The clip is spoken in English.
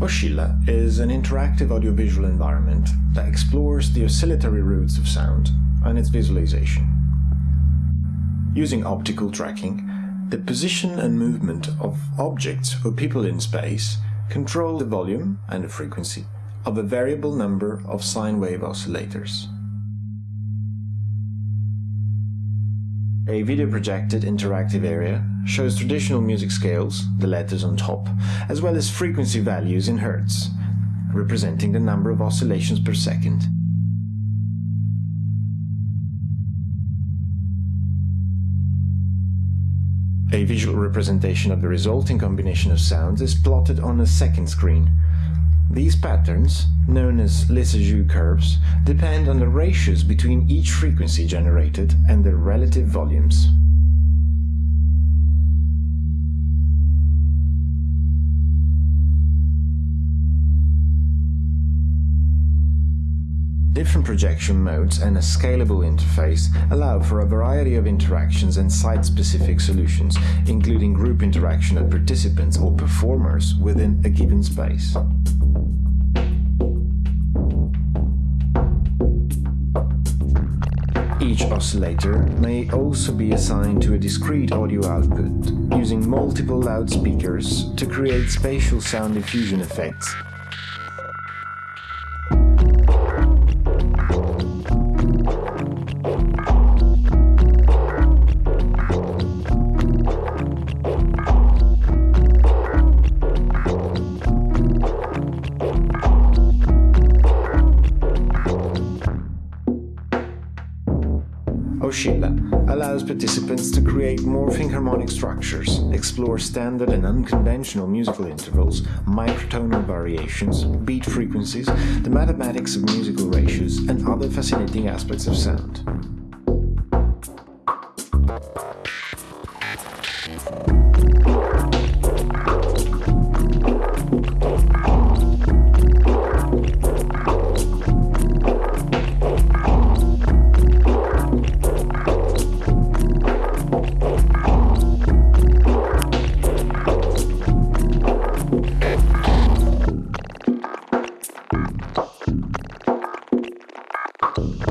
Oscilla is an interactive audiovisual environment that explores the oscillatory roots of sound and its visualization. Using optical tracking, the position and movement of objects or people in space control the volume and the frequency of a variable number of sine wave oscillators. A video projected interactive area shows traditional music scales, the letters on top, as well as frequency values in Hertz, representing the number of oscillations per second. A visual representation of the resulting combination of sounds is plotted on a second screen, these patterns, known as Lissajous curves, depend on the ratios between each frequency generated and their relative volumes. Different projection modes and a scalable interface allow for a variety of interactions and site-specific solutions, including group interaction of participants or performers within a given space. Each oscillator may also be assigned to a discrete audio output, using multiple loudspeakers to create spatial sound diffusion effects Oh, Oscilla allows participants to create morphing harmonic structures, explore standard and unconventional musical intervals, microtonal variations, beat frequencies, the mathematics of musical ratios, and other fascinating aspects of sound. Thank